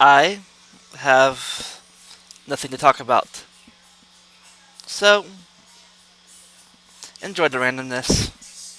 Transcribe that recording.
I have nothing to talk about. So, enjoy the randomness.